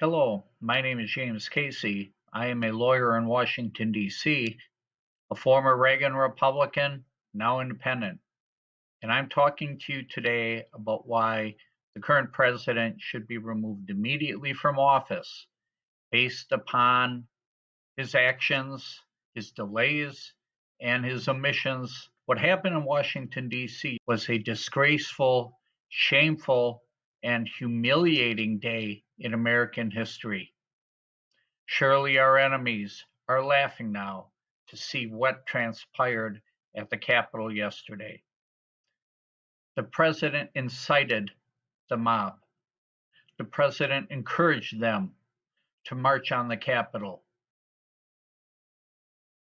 Hello, my name is James Casey. I am a lawyer in Washington, D.C., a former Reagan Republican, now independent. And I'm talking to you today about why the current president should be removed immediately from office based upon his actions, his delays, and his omissions. What happened in Washington, D.C. was a disgraceful, shameful, and humiliating day in American history. Surely our enemies are laughing now to see what transpired at the Capitol yesterday. The president incited the mob. The president encouraged them to march on the Capitol.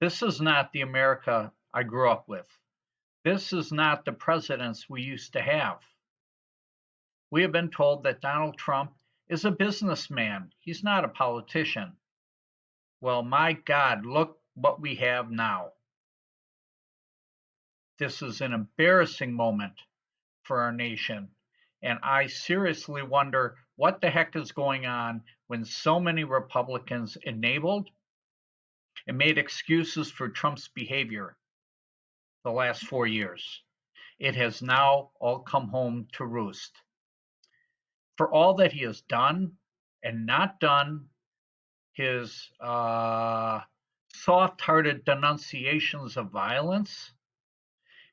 This is not the America I grew up with. This is not the presidents we used to have. We have been told that Donald Trump is a businessman. He's not a politician. Well, my God, look what we have now. This is an embarrassing moment for our nation. And I seriously wonder what the heck is going on when so many Republicans enabled and made excuses for Trump's behavior the last four years. It has now all come home to roost for all that he has done and not done, his uh, soft hearted denunciations of violence,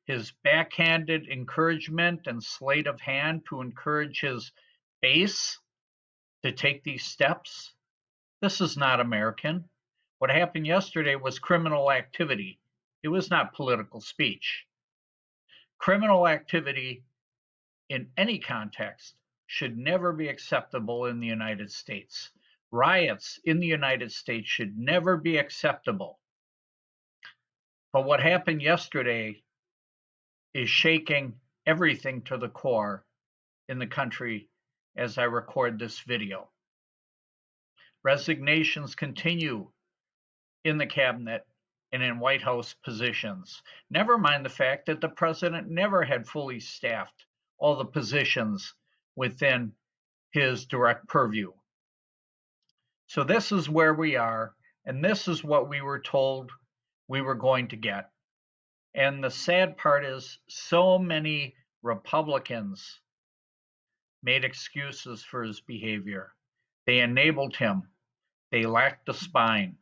his backhanded encouragement and sleight of hand to encourage his base to take these steps. This is not American. What happened yesterday was criminal activity. It was not political speech. Criminal activity in any context should never be acceptable in the United States. Riots in the United States should never be acceptable. But what happened yesterday is shaking everything to the core in the country as I record this video. Resignations continue in the cabinet and in White House positions. Never mind the fact that the president never had fully staffed all the positions within his direct purview. So this is where we are, and this is what we were told we were going to get. And the sad part is so many Republicans made excuses for his behavior. They enabled him. They lacked the spine.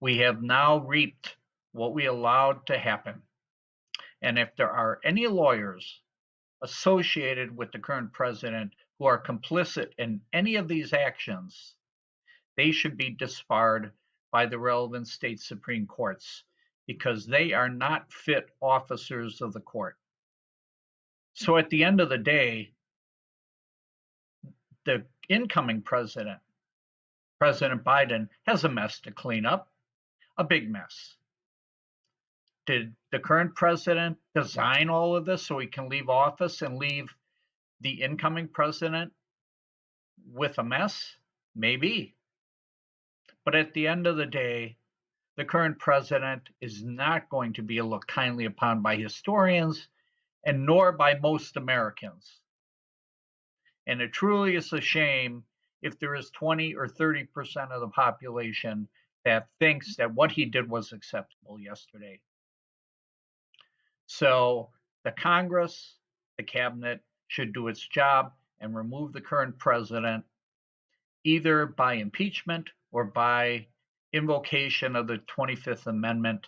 We have now reaped what we allowed to happen. And if there are any lawyers associated with the current president who are complicit in any of these actions, they should be disbarred by the relevant state Supreme Courts because they are not fit officers of the court. So at the end of the day, the incoming president, President Biden, has a mess to clean up, a big mess. Did the current president design all of this so he can leave office and leave the incoming president with a mess? Maybe. But at the end of the day, the current president is not going to be looked kindly upon by historians and nor by most Americans. And it truly is a shame if there is 20 or 30% of the population that thinks that what he did was acceptable yesterday. So the Congress, the cabinet should do its job and remove the current president either by impeachment or by invocation of the 25th Amendment